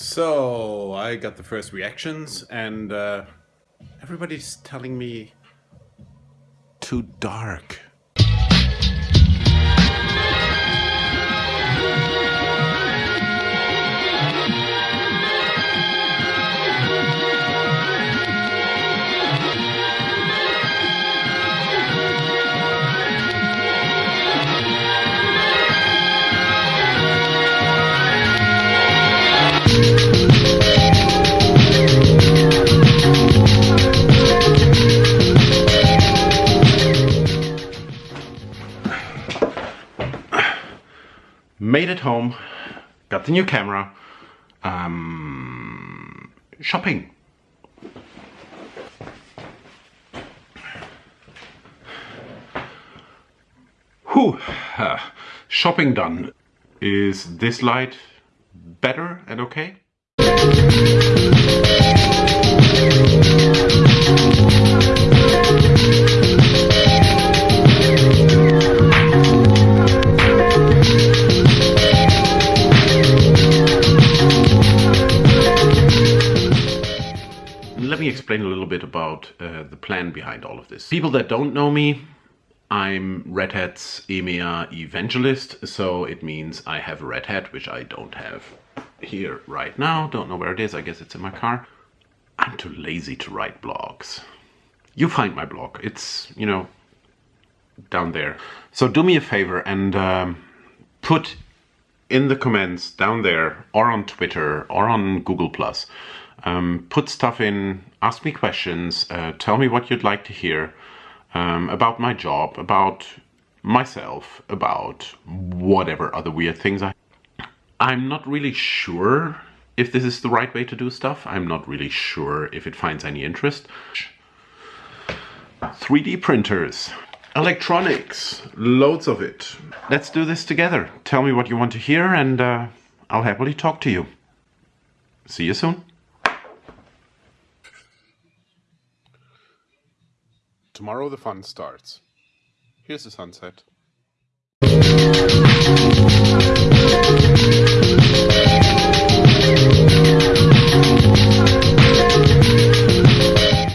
So I got the first reactions, and uh, everybody's telling me too dark. Made it home, got the new camera, um, shopping. Whew, uh, shopping done. Is this light better and okay? Let me explain a little bit about uh, the plan behind all of this. People that don't know me, I'm Red Hat's EMEA evangelist, so it means I have a Red Hat, which I don't have here right now. Don't know where it is, I guess it's in my car. I'm too lazy to write blogs. You find my blog, it's, you know, down there. So do me a favor and um, put in the comments down there or on Twitter or on Google Plus um, put stuff in, ask me questions, uh, tell me what you'd like to hear um, about my job, about myself, about whatever other weird things I... I'm not really sure if this is the right way to do stuff. I'm not really sure if it finds any interest. 3D printers, electronics, loads of it. Let's do this together. Tell me what you want to hear and uh, I'll happily talk to you. See you soon. Tomorrow the fun starts. Here's the sunset.